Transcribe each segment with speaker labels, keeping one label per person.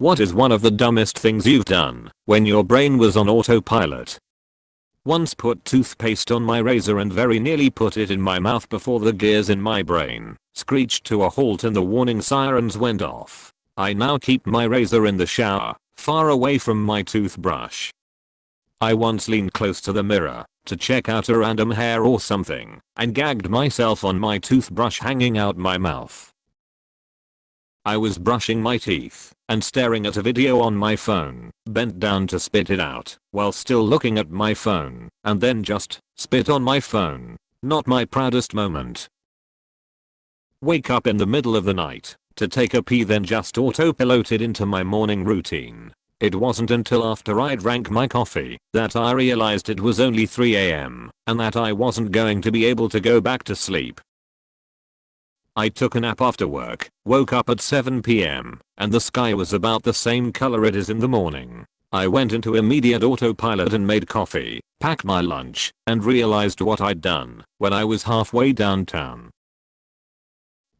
Speaker 1: What is one of the dumbest things you've done when your brain was on autopilot? Once put toothpaste on my razor and very nearly put it in my mouth before the gears in my brain screeched to a halt and the warning sirens went off. I now keep my razor in the shower, far away from my toothbrush. I once leaned close to the mirror to check out a random hair or something and gagged myself on my toothbrush hanging out my mouth. I was brushing my teeth and staring at a video on my phone, bent down to spit it out while still looking at my phone and then just spit on my phone. Not my proudest moment. Wake up in the middle of the night to take a pee then just autopiloted into my morning routine. It wasn't until after I drank my coffee that I realized it was only 3am and that I wasn't going to be able to go back to sleep. I took a nap after work, woke up at 7pm, and the sky was about the same color it is in the morning. I went into immediate autopilot and made coffee, packed my lunch, and realized what I'd done when I was halfway downtown.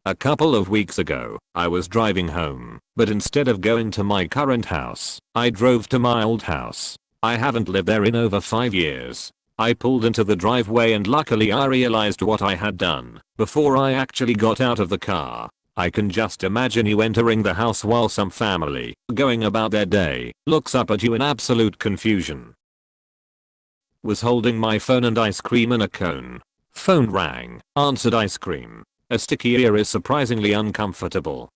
Speaker 1: A couple of weeks ago, I was driving home, but instead of going to my current house, I drove to my old house. I haven't lived there in over 5 years, I pulled into the driveway and luckily I realized what I had done before I actually got out of the car. I can just imagine you entering the house while some family, going about their day, looks up at you in absolute confusion. Was holding my phone and ice cream in a cone. Phone rang, answered ice cream. A sticky ear is surprisingly uncomfortable.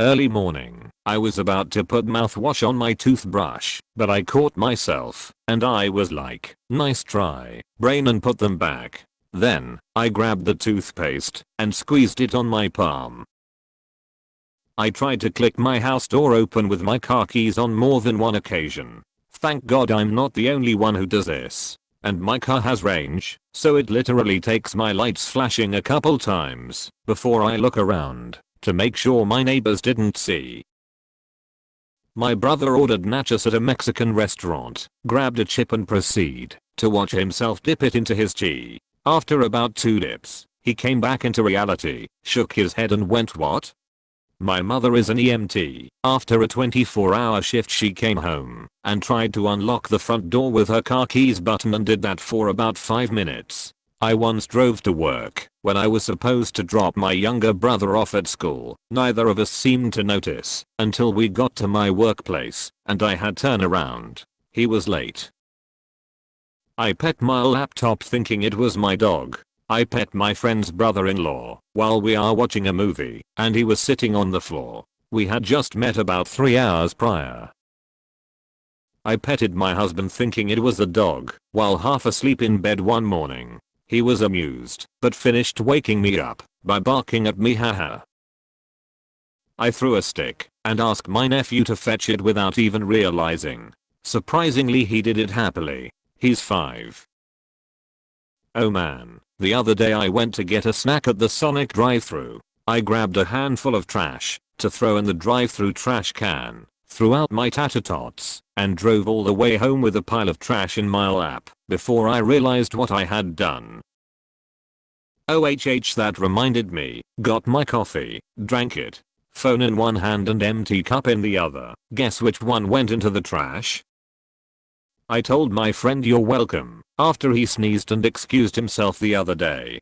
Speaker 1: Early morning, I was about to put mouthwash on my toothbrush, but I caught myself, and I was like, nice try, brain and put them back. Then, I grabbed the toothpaste and squeezed it on my palm. I tried to click my house door open with my car keys on more than one occasion. Thank god I'm not the only one who does this. And my car has range, so it literally takes my lights flashing a couple times before I look around to make sure my neighbors didn't see. My brother ordered nachos at a Mexican restaurant, grabbed a chip and proceed to watch himself dip it into his tea. After about two dips, he came back into reality, shook his head and went what? My mother is an EMT. After a 24 hour shift she came home and tried to unlock the front door with her car keys button and did that for about 5 minutes. I once drove to work when I was supposed to drop my younger brother off at school. Neither of us seemed to notice until we got to my workplace and I had turn around. He was late. I pet my laptop thinking it was my dog. I pet my friend's brother-in-law while we are watching a movie and he was sitting on the floor. We had just met about 3 hours prior. I petted my husband thinking it was the dog while half asleep in bed one morning. He was amused, but finished waking me up by barking at me haha. I threw a stick and asked my nephew to fetch it without even realizing. Surprisingly he did it happily. He's 5. Oh man, the other day I went to get a snack at the Sonic drive-thru. I grabbed a handful of trash to throw in the drive-thru trash can threw out my tater tots, and drove all the way home with a pile of trash in my lap before I realized what I had done. OHH that reminded me, got my coffee, drank it, phone in one hand and empty cup in the other, guess which one went into the trash? I told my friend you're welcome after he sneezed and excused himself the other day.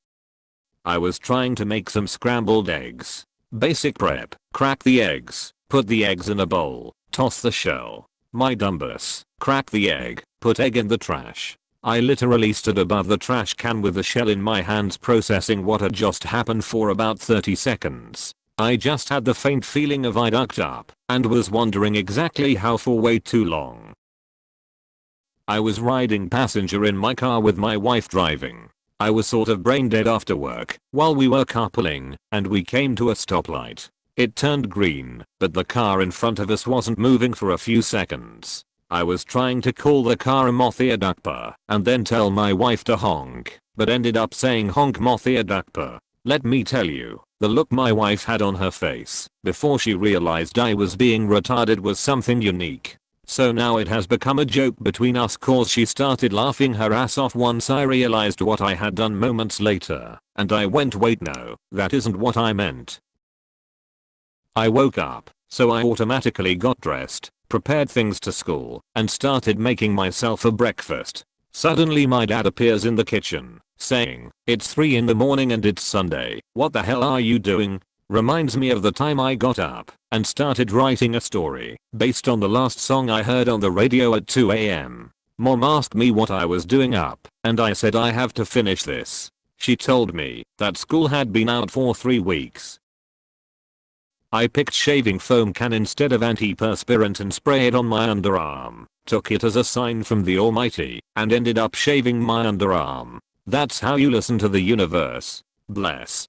Speaker 1: I was trying to make some scrambled eggs. Basic prep, crack the eggs, put the eggs in a bowl, toss the shell. My dumbus, crack the egg, put egg in the trash. I literally stood above the trash can with the shell in my hands processing what had just happened for about 30 seconds. I just had the faint feeling of I ducked up and was wondering exactly how for way too long. I was riding passenger in my car with my wife driving. I was sort of brain dead after work while we were carpooling and we came to a stoplight. It turned green, but the car in front of us wasn't moving for a few seconds. I was trying to call the car a and then tell my wife to honk, but ended up saying honk Mothia Dakpa. Let me tell you, the look my wife had on her face before she realized I was being retarded was something unique. So now it has become a joke between us cause she started laughing her ass off once I realized what I had done moments later, and I went wait no, that isn't what I meant. I woke up, so I automatically got dressed, prepared things to school, and started making myself a breakfast. Suddenly my dad appears in the kitchen, saying, it's 3 in the morning and it's Sunday, what the hell are you doing? Reminds me of the time I got up and started writing a story based on the last song I heard on the radio at 2am. Mom asked me what I was doing up, and I said I have to finish this. She told me that school had been out for 3 weeks. I picked shaving foam can instead of antiperspirant and sprayed it on my underarm, took it as a sign from the almighty, and ended up shaving my underarm. That's how you listen to the universe. Bless.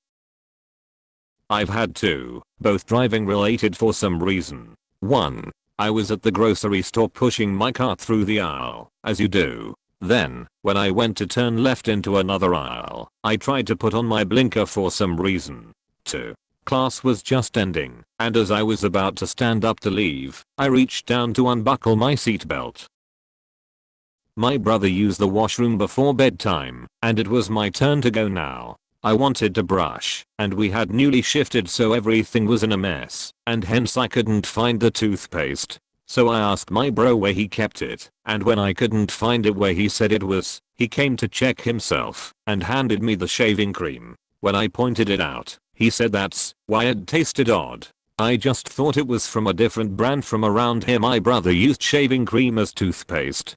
Speaker 1: I've had two, both driving related for some reason. 1. I was at the grocery store pushing my cart through the aisle, as you do. Then, when I went to turn left into another aisle, I tried to put on my blinker for some reason. 2. Class was just ending, and as I was about to stand up to leave, I reached down to unbuckle my seatbelt. My brother used the washroom before bedtime, and it was my turn to go now. I wanted to brush, and we had newly shifted so everything was in a mess, and hence I couldn't find the toothpaste. So I asked my bro where he kept it, and when I couldn't find it where he said it was, he came to check himself, and handed me the shaving cream. When I pointed it out, he said that's why it tasted odd. I just thought it was from a different brand from around here my brother used shaving cream as toothpaste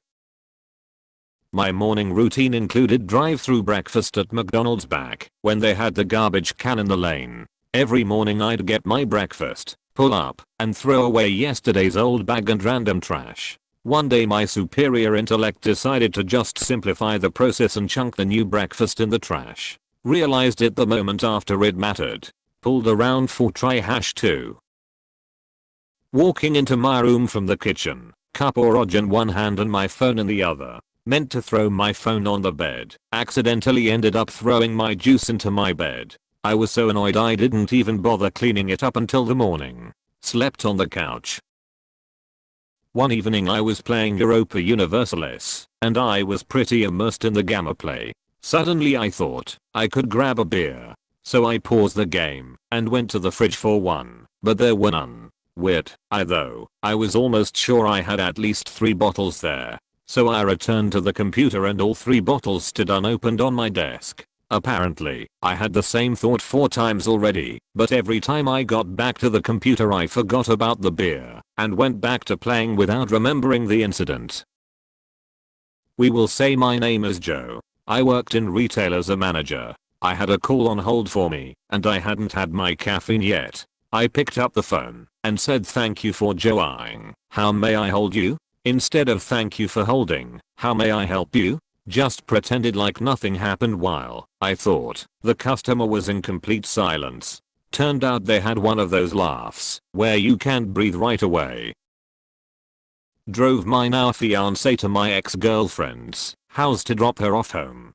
Speaker 1: my morning routine included drive-through breakfast at McDonald's back when they had the garbage can in the lane. Every morning I'd get my breakfast, pull up, and throw away yesterday's old bag and random trash. One day my superior intellect decided to just simplify the process and chunk the new breakfast in the trash. Realized it the moment after it mattered. Pulled around for try hash 2. Walking into my room from the kitchen, cup or in one hand and my phone in the other. Meant to throw my phone on the bed. Accidentally ended up throwing my juice into my bed. I was so annoyed I didn't even bother cleaning it up until the morning. Slept on the couch. One evening I was playing Europa Universalis, and I was pretty immersed in the gamma play. Suddenly I thought I could grab a beer. So I paused the game and went to the fridge for one, but there were none. Weird, I though, I was almost sure I had at least 3 bottles there. So I returned to the computer and all three bottles stood unopened on my desk. Apparently, I had the same thought four times already, but every time I got back to the computer I forgot about the beer and went back to playing without remembering the incident. We will say my name is Joe. I worked in retail as a manager. I had a call on hold for me, and I hadn't had my caffeine yet. I picked up the phone and said thank you for joining. How may I hold you? Instead of thank you for holding, how may I help you? Just pretended like nothing happened while, I thought, the customer was in complete silence. Turned out they had one of those laughs, where you can't breathe right away. Drove my now fiance to my ex-girlfriend's house to drop her off home.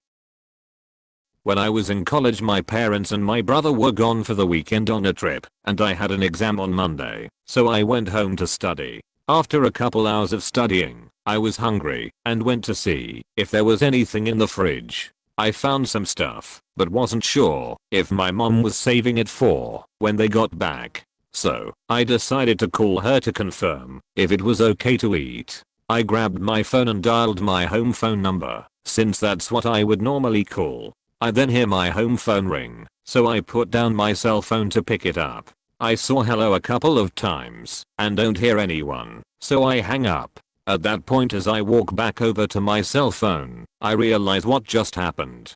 Speaker 1: When I was in college my parents and my brother were gone for the weekend on a trip, and I had an exam on Monday, so I went home to study. After a couple hours of studying, I was hungry and went to see if there was anything in the fridge. I found some stuff, but wasn't sure if my mom was saving it for when they got back. So, I decided to call her to confirm if it was okay to eat. I grabbed my phone and dialed my home phone number, since that's what I would normally call. I then hear my home phone ring, so I put down my cell phone to pick it up. I saw hello a couple of times and don't hear anyone, so I hang up. At that point as I walk back over to my cell phone, I realize what just happened.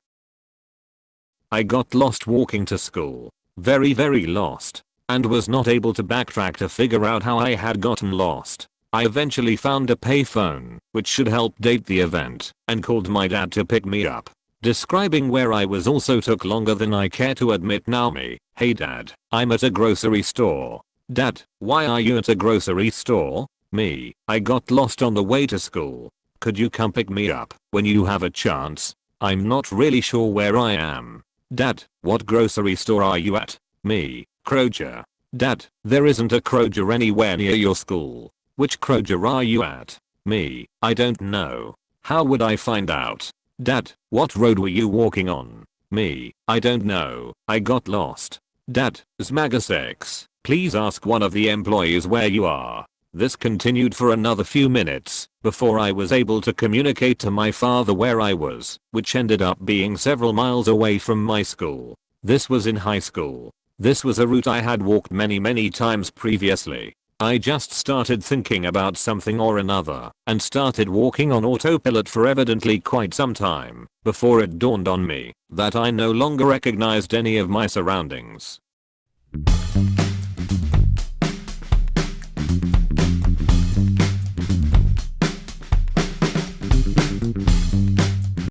Speaker 1: I got lost walking to school. Very very lost. And was not able to backtrack to figure out how I had gotten lost. I eventually found a payphone, which should help date the event, and called my dad to pick me up. Describing where I was also took longer than I care to admit now me, Hey dad, I'm at a grocery store. Dad, why are you at a grocery store? Me, I got lost on the way to school. Could you come pick me up when you have a chance? I'm not really sure where I am. Dad, what grocery store are you at? Me, Kroger. Dad, there isn't a Kroger anywhere near your school. Which Kroger are you at? Me, I don't know. How would I find out? Dad, what road were you walking on? Me, I don't know, I got lost. Dad, Zmaga 6, Please ask one of the employees where you are. This continued for another few minutes before I was able to communicate to my father where I was, which ended up being several miles away from my school. This was in high school. This was a route I had walked many many times previously. I just started thinking about something or another and started walking on autopilot for evidently quite some time before it dawned on me that I no longer recognized any of my surroundings.